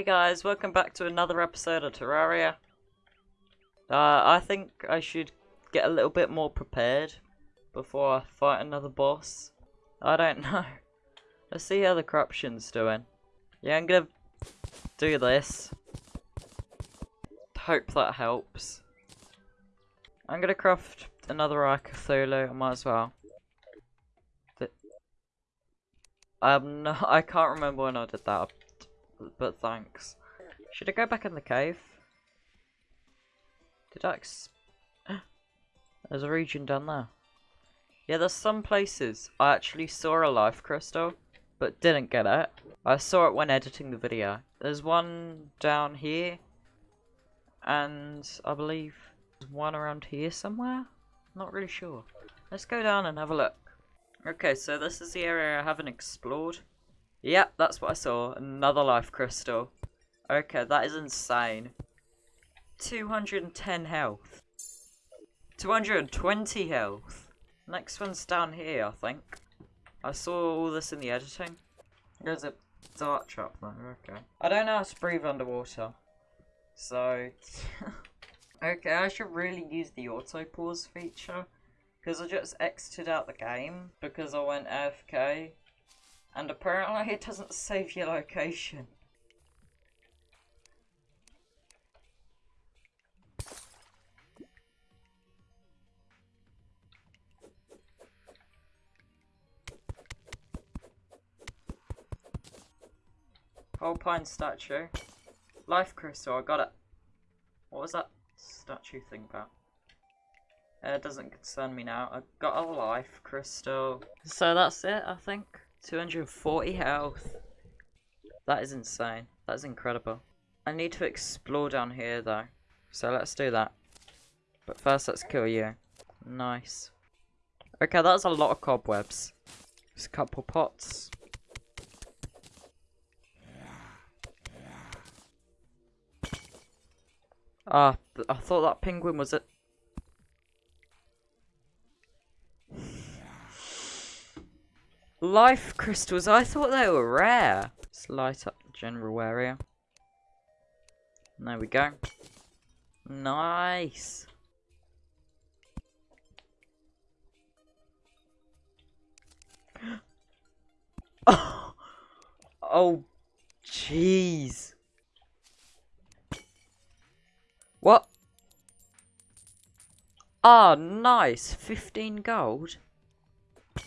Hey guys, welcome back to another episode of Terraria. Uh, I think I should get a little bit more prepared before I fight another boss. I don't know. Let's see how the corruption's doing. Yeah, I'm gonna do this. Hope that helps. I'm gonna craft another Eye Cthulhu, I might as well. Th um, no, I can't remember when I did that but thanks. Should I go back in the cave? Did I There's a region down there. Yeah, there's some places I actually saw a life crystal, but didn't get it. I saw it when editing the video. There's one down here, and I believe there's one around here somewhere? Not really sure. Let's go down and have a look. Okay, so this is the area I haven't explored. Yep, that's what I saw. Another life crystal. Okay, that is insane. 210 health. 220 health. Next one's down here, I think. I saw all this in the editing. There's a dart trap there, okay. I don't know how to breathe underwater. So... okay, I should really use the auto pause feature. Because I just exited out the game because I went AFK and apparently it doesn't save your location. Whole pine statue. Life crystal, I got it. What was that statue thing about? Uh, it doesn't concern me now. I got a life crystal. So that's it, I think. 240 health. That is insane. That is incredible. I need to explore down here though. So let's do that. But first let's kill you. Nice. Okay, that's a lot of cobwebs. Just a couple pots. Ah, I thought that penguin was it. Life crystals, I thought they were rare. Let's light up the general area. There we go. Nice. oh, oh, jeez. What? Ah, oh, nice. 15 gold.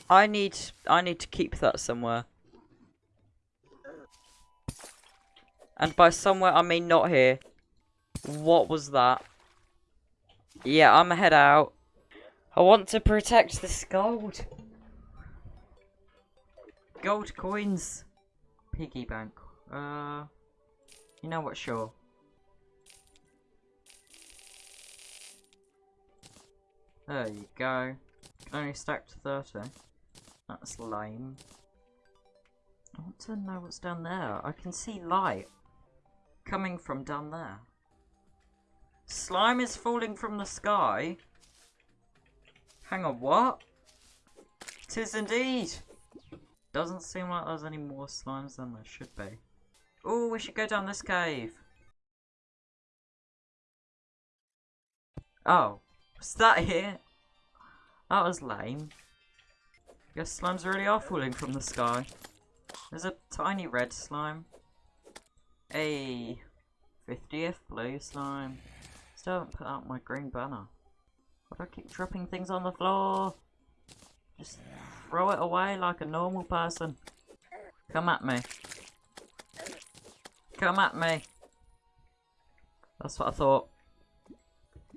I need I need to keep that somewhere. And by somewhere I mean not here. What was that? Yeah, I'm head out. I want to protect this gold. Gold coins. Piggy bank. Uh, you know what? Sure. There you go. Only stacked 30. That's lame. I want to know what's down there. I can see light coming from down there. Slime is falling from the sky. Hang on, what? Tis indeed. Doesn't seem like there's any more slimes than there should be. Oh, we should go down this cave. Oh, was that here? That was lame. Guess slimes really are falling from the sky. There's a tiny red slime. A 50th blue slime. Still haven't put out my green banner. Why do I keep dropping things on the floor? Just throw it away like a normal person. Come at me. Come at me. That's what I thought.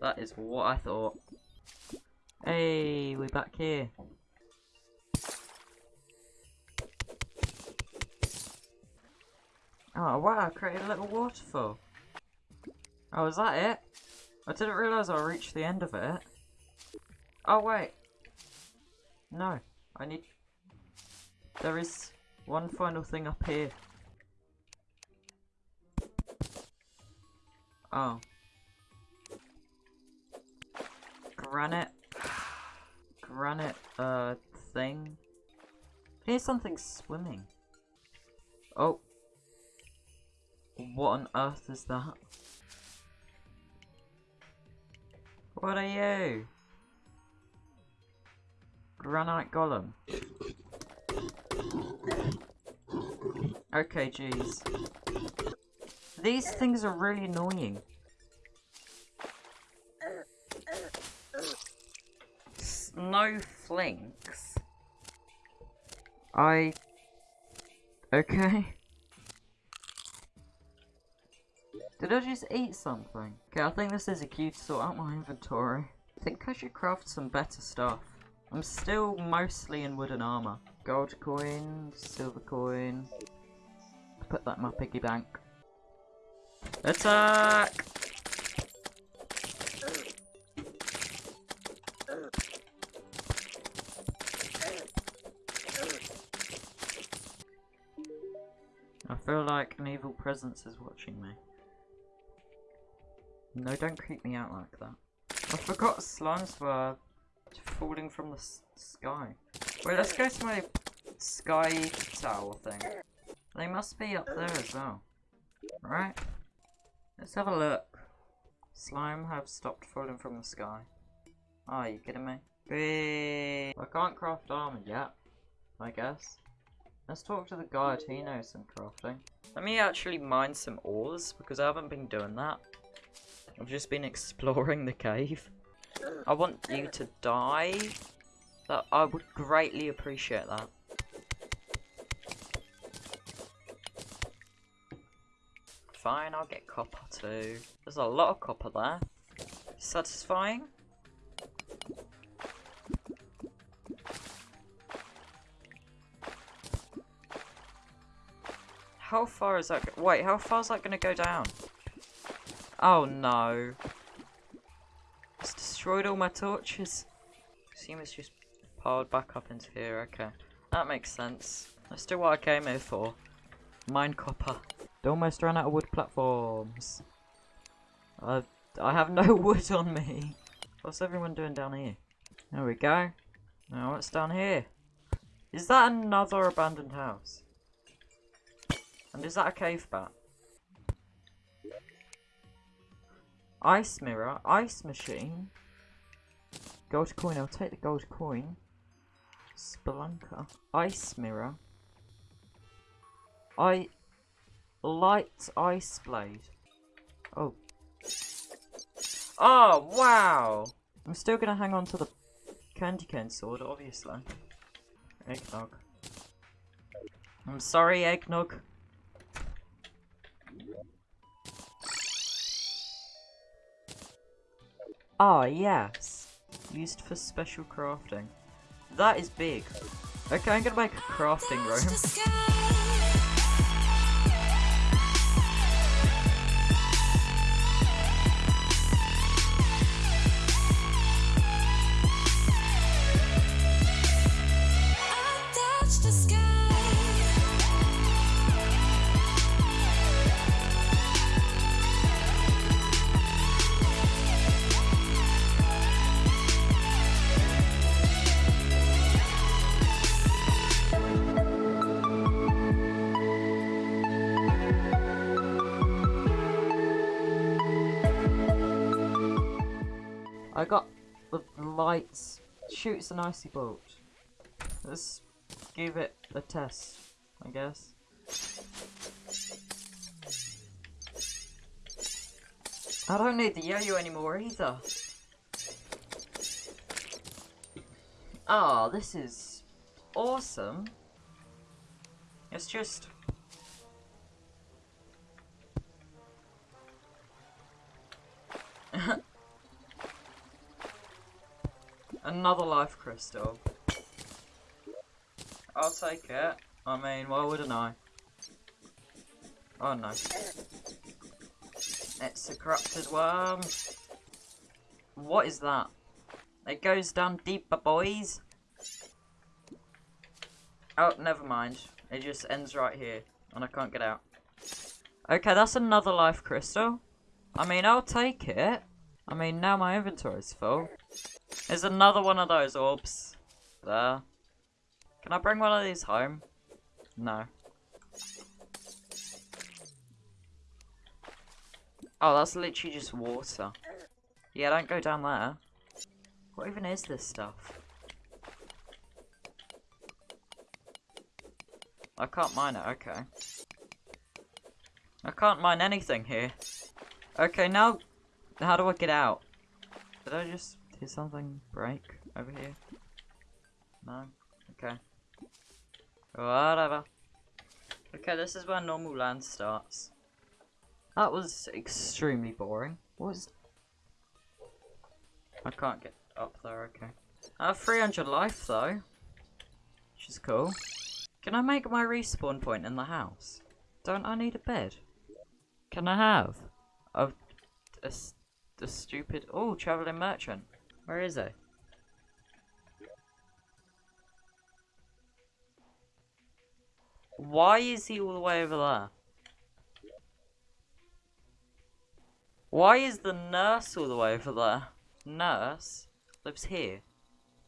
That is what I thought. Hey, we're back here. Oh wow, I created a little waterfall. Oh, is that it? I didn't realise I reached the end of it. Oh wait. No, I need... There is one final thing up here. Oh. Granite granite uh thing. Here's something swimming. Oh. What on earth is that? What are you? Granite Golem. Okay, jeez. These things are really annoying. Snowflakes. I... Okay. Did I just eat something? Okay, I think this is a cue to sort out my inventory. I think I should craft some better stuff. I'm still mostly in wooden armor. Gold coin, silver coin. Put that in my piggy bank. Attack! Feel like an evil presence is watching me. No, don't creep me out like that. I forgot slimes were falling from the sky. Wait, let's go to my sky tower thing. They must be up there as well. Right? Let's have a look. Slime have stopped falling from the sky. Oh, are you kidding me? Whee! I can't craft armor yet, I guess. Let's talk to the guide, he knows some crafting. Let me actually mine some ores, because I haven't been doing that. I've just been exploring the cave. I want you to die. That I would greatly appreciate that. Fine, I'll get copper too. There's a lot of copper there. Satisfying. How far is that? Wait, how far is that going to go down? Oh no. It's destroyed all my torches. Assume it's just piled back up into here. Okay. That makes sense. Let's do what I came here for. Mine copper. Almost ran out of wood platforms. I, I have no wood on me. What's everyone doing down here? There we go. Now what's down here? Is that another abandoned house? And is that a cave bat? Ice mirror, ice machine. Gold coin, I'll take the gold coin. Spelunker, ice mirror. I light ice blade. Oh. Oh, wow! I'm still gonna hang on to the candy cane sword, obviously. Eggnog. I'm sorry, eggnog. Ah, yes. Used for special crafting. That is big. Okay, I'm gonna make a crafting room. I got the lights. Shoots an icy bolt. Let's give it a test, I guess. I don't need the yo-yo anymore either. Oh, this is awesome. It's just Another life crystal. I'll take it. I mean, why wouldn't I? Oh no. It's a corrupted worm. What is that? It goes down deeper, boys. Oh, never mind. It just ends right here. And I can't get out. Okay, that's another life crystal. I mean, I'll take it. I mean, now my inventory's full. There's another one of those orbs. There. Can I bring one of these home? No. Oh, that's literally just water. Yeah, don't go down there. What even is this stuff? I can't mine it, okay. I can't mine anything here. Okay, now, how do I get out? Did I just hear something break over here? No? Okay. Whatever. Okay, this is where normal land starts. That was extremely boring. What was... I can't get up there, okay. I have 300 life though. Which is cool. Can I make my respawn point in the house? Don't I need a bed? Can I have a, a, a stupid... Oh, travelling merchant. Where is he? Why is he all the way over there? Why is the nurse all the way over there? Nurse lives here.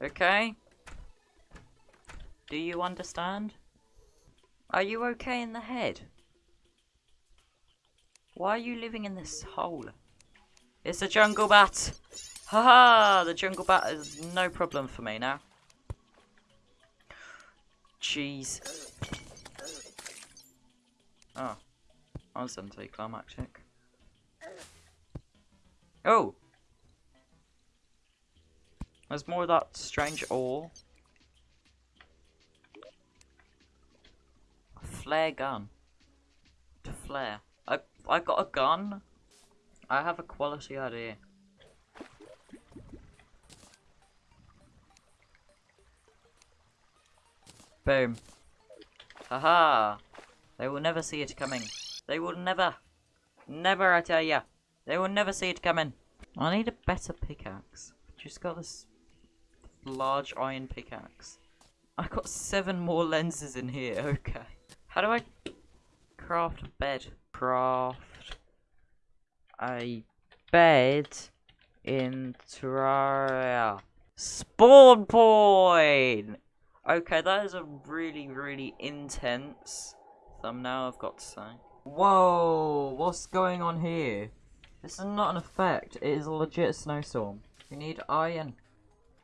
Okay? Do you understand? Are you okay in the head? Why are you living in this hole? It's a jungle bat! Haha! -ha! The jungle bat is no problem for me now. Jeez. Oh. I was anticlimactic. Oh! There's more of that strange ore. A flare gun. To flare. I I got a gun. I have a quality idea. Boom. Haha. They will never see it coming. They will never. Never, I tell ya. They will never see it coming. I need a better pickaxe. Just got this large iron pickaxe. I got seven more lenses in here, okay. How do I craft a bed? Craft a bed in Terraria. Spawn point! Okay, that is a really, really intense thumbnail, I've got to say. Whoa, what's going on here? This is not an effect, it is a legit snowstorm. We need iron.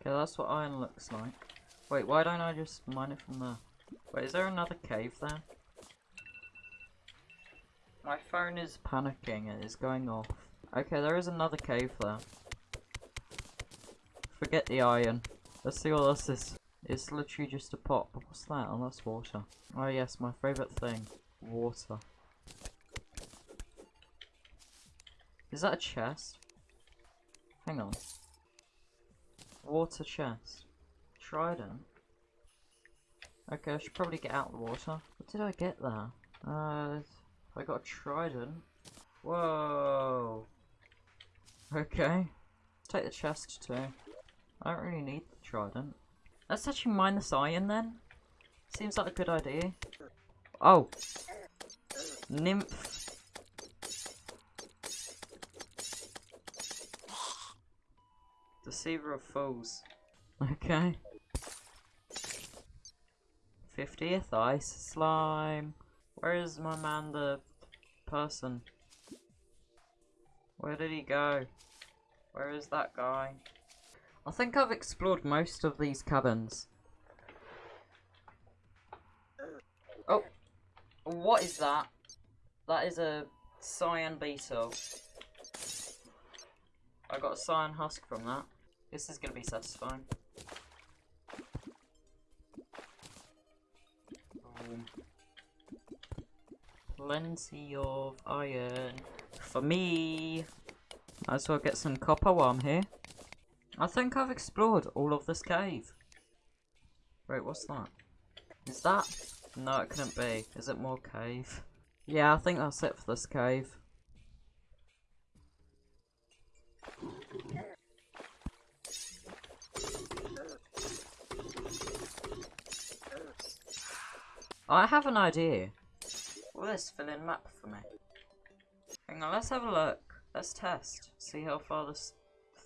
Okay, that's what iron looks like. Wait, why don't I just mine it from there? Wait, is there another cave there? My phone is panicking, it is going off. Okay, there is another cave there. Forget the iron. Let's see what this is. It's literally just a pot. What's that? Oh, that's water. Oh yes, my favourite thing. Water. Is that a chest? Hang on. Water chest. Trident. Okay, I should probably get out the water. What did I get there? Uh, I got a trident. Whoa. Okay. Take the chest too. I don't really need the trident. Let's actually mine this iron then. Seems like a good idea. Oh. Nymph. Deceiver of fools. Okay. 50th ice slime. Where is my man the person? Where did he go? Where is that guy? I think I've explored most of these cabins. Oh! What is that? That is a cyan beetle. I got a cyan husk from that. This is gonna be satisfying. Um, plenty of iron for me. Might as well get some copper while I'm here. I think I've explored all of this cave. Wait, what's that? Is that? No, it couldn't be. Is it more cave? Yeah, I think that's it for this cave. I have an idea. This fill in map for me? Hang on, let's have a look. Let's test. See how far this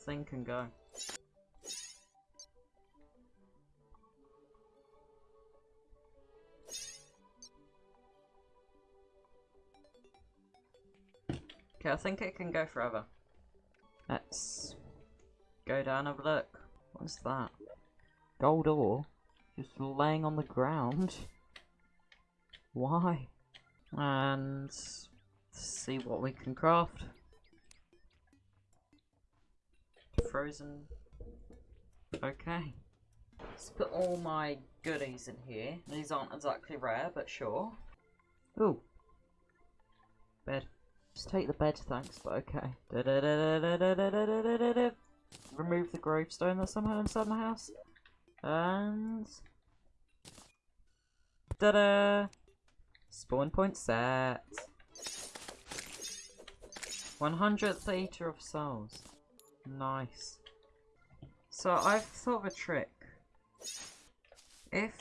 thing can go. Okay, I think it can go forever. Let's go down and have a look. What's that? Gold ore? Just laying on the ground? Why? And see what we can craft. Frozen. Okay. Let's put all my goodies in here. These aren't exactly rare, but sure. Ooh. Bed. Just take the bed, thanks, but okay. Da -da -da Remove the gravestone that's somehow inside my house. And... Da-da! Spawn point set. 100th Eater of Souls. Nice. So I've thought of a trick. If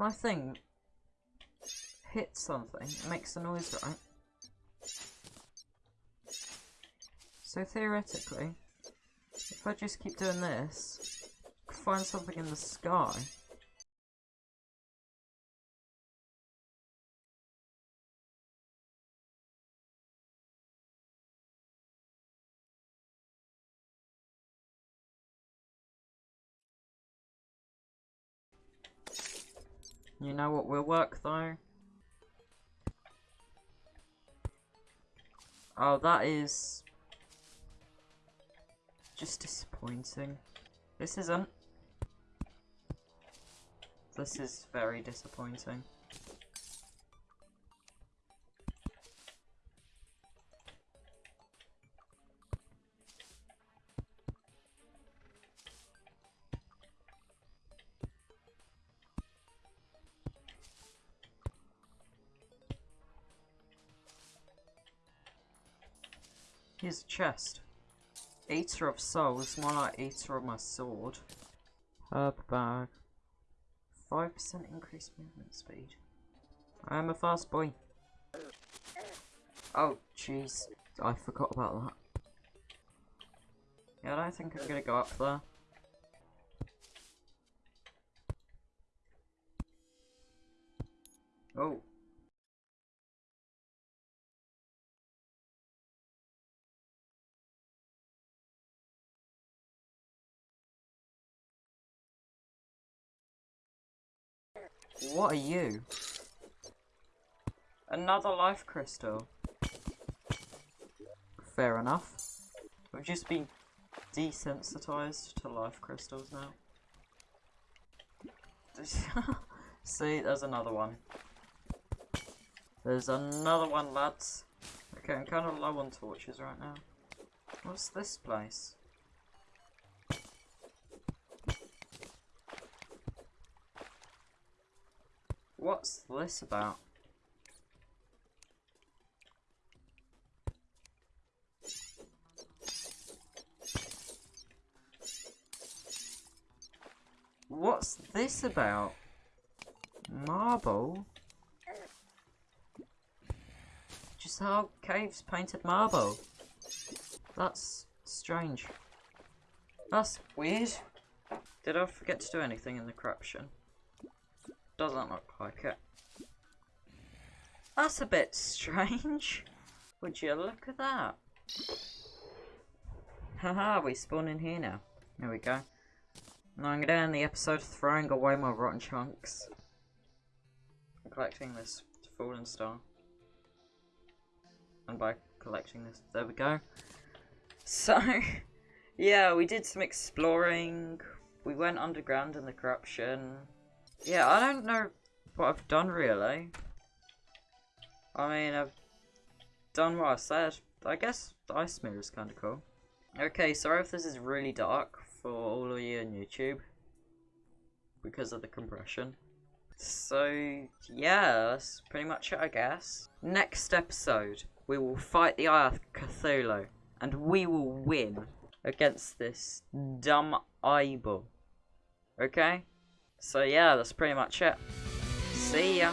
my thing hits something, it makes a noise, right? So theoretically, if I just keep doing this, find something in the sky. You know what will work though? Oh, that is just disappointing. This isn't. This is very disappointing. Here's a chest. Eater of souls, more like eater of my sword. Herb bag. 5% increased movement speed. I am a fast boy. Oh, jeez. I forgot about that. Yeah, I don't think I'm gonna go up there. What are you? Another life crystal. Fair enough. We've just been desensitized to life crystals now. See, there's another one. There's another one, lads. Okay, I'm kind of low on torches right now. What's this place? What's this about? What's this about? Marble? Just how caves painted marble. That's strange. That's weird. Did I forget to do anything in the corruption? Doesn't look like it. That's a bit strange. Would you look at that? Haha, we spawn in here now. There we go. Now I'm gonna end the episode throwing away my rotten chunks. Collecting this fallen star. And by collecting this, there we go. So, yeah, we did some exploring. We went underground in the corruption. Yeah, I don't know what I've done really. I mean, I've done what I said. I guess the ice mirror is kind of cool. Okay, sorry if this is really dark for all of you on YouTube. Because of the compression. So, yeah, that's pretty much it, I guess. Next episode, we will fight the Eye of Cthulhu. And we will win against this dumb eyeball. Okay? So yeah, that's pretty much it. See ya.